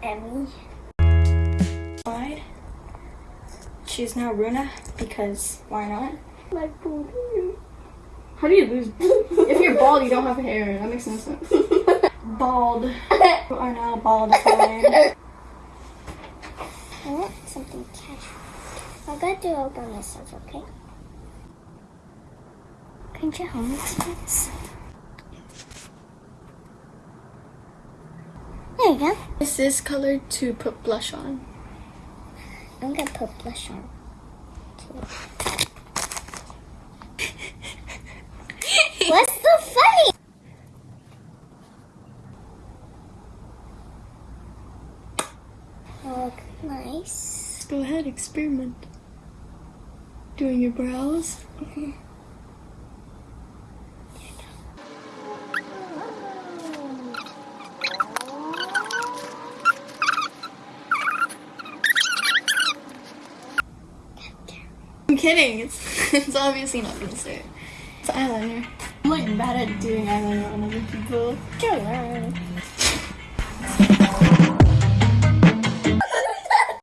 I'm Emmy. She's now Runa because why not? My booty. How do you lose? if you're bald, you don't have hair. That makes no sense. Bald. You are now baldified. I want something casual. I got to open myself, okay? Can you help me please? There you go. This is colored to put blush on. I'm gonna put blush on. too. What's so funny? Oh, nice. Go ahead, experiment. Doing your brows. I'm kidding. It's it's obviously not concealer. It's eyeliner. I'm like bad at doing eyeliner on other people. Don't learn.